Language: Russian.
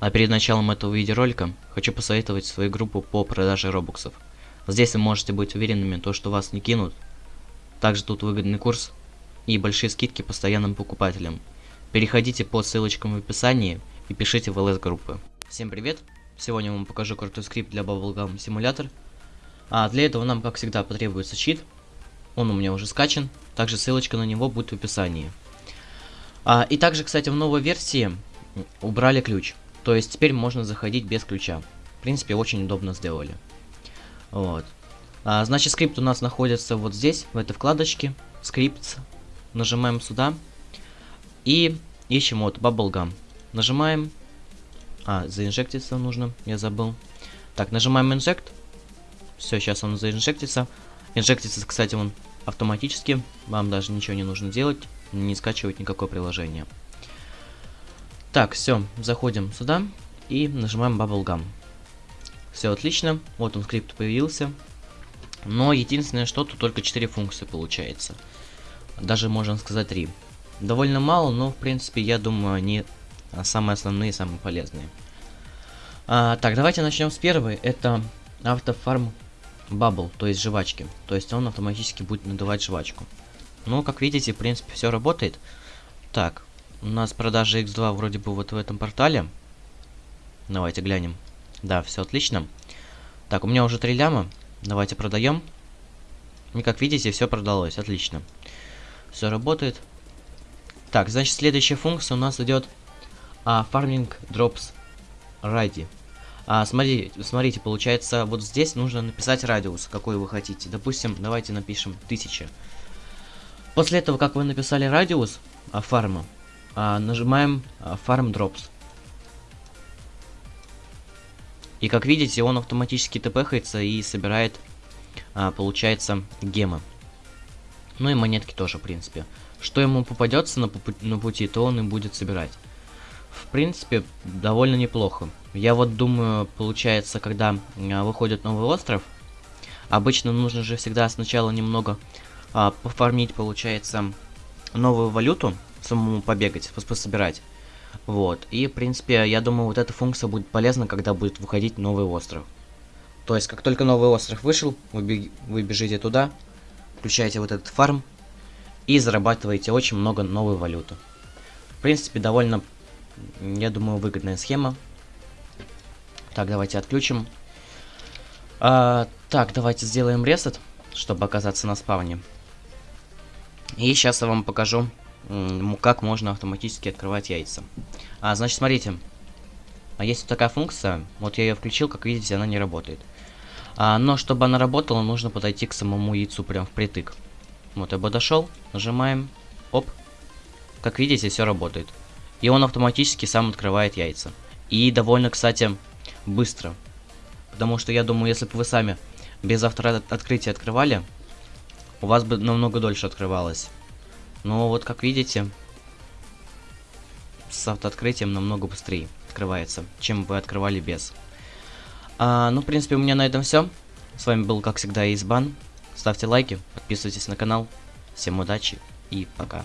А перед началом этого видеоролика хочу посоветовать свою группу по продаже робоксов. Здесь вы можете быть уверенными, то, что вас не кинут. Также тут выгодный курс и большие скидки постоянным покупателям. Переходите по ссылочкам в описании и пишите в ЛС группы. Всем привет! Сегодня я вам покажу крутой скрипт для Bubblegum Simulator. А для этого нам, как всегда, потребуется щит. Он у меня уже скачан. Также ссылочка на него будет в описании. А, и также, кстати, в новой версии убрали ключ. То есть теперь можно заходить без ключа. В принципе, очень удобно сделали. Вот. А, значит, скрипт у нас находится вот здесь, в этой вкладочке. Скрипт. Нажимаем сюда. И ищем вот Bubblegum. Нажимаем. А, заинжектиться нужно, я забыл. Так, нажимаем Inject. Все, сейчас он заинжектится. Инжектится, кстати, он автоматически. Вам даже ничего не нужно делать. Не скачивать никакое приложение. Так, все, заходим сюда и нажимаем Bubblegum. Все отлично, вот он скрипт появился. Но единственное, что тут только 4 функции получается. Даже можно сказать 3. Довольно мало, но в принципе я думаю они самые основные, самые полезные. А, так, давайте начнем с первой. Это автофарм Bubble, то есть жвачки. То есть он автоматически будет надувать жвачку. Ну, как видите, в принципе, все работает. Так, у нас продажа X2 вроде бы вот в этом портале. Давайте глянем. Да, все отлично. Так, у меня уже 3 ляма. Давайте продаем. И как видите, все продалось. Отлично. Все работает. Так, значит, следующая функция у нас идет а, Farming Drops Ready. А, смотри, смотрите, получается, вот здесь нужно написать радиус, какой вы хотите. Допустим, давайте напишем 1000. После этого, как вы написали радиус а, фарма, а, нажимаем а, Farm Drops. И как видите, он автоматически тпхается и собирает, а, получается, гемы. Ну и монетки тоже, в принципе. Что ему попадется на, на пути, то он и будет собирать. В принципе, довольно неплохо. Я вот думаю, получается, когда а, выходит новый остров, обычно нужно же всегда сначала немного а, пофармить, получается, новую валюту, самому побегать, пособирать. Вот. И, в принципе, я думаю, вот эта функция будет полезна, когда будет выходить новый остров. То есть, как только новый остров вышел, вы, бег... вы бежите туда, включаете вот этот фарм и зарабатываете очень много новой валюты. В принципе, довольно, я думаю, выгодная схема. Так, давайте отключим. А, так, давайте сделаем ресет, чтобы оказаться на спавне. И сейчас я вам покажу, как можно автоматически открывать яйца. А, значит, смотрите. А есть вот такая функция. Вот я ее включил, как видите, она не работает. А, но чтобы она работала, нужно подойти к самому яйцу прям впритык. Вот я подошел, нажимаем, оп. Как видите, все работает. И он автоматически сам открывает яйца. И довольно, кстати, быстро. Потому что я думаю, если бы вы сами без автооткрытия открывали, у вас бы намного дольше открывалось. Но вот как видите, с автооткрытием намного быстрее открывается, чем вы открывали без. А, ну, в принципе, у меня на этом все. С вами был, как всегда, Избан. Ставьте лайки, подписывайтесь на канал. Всем удачи и пока.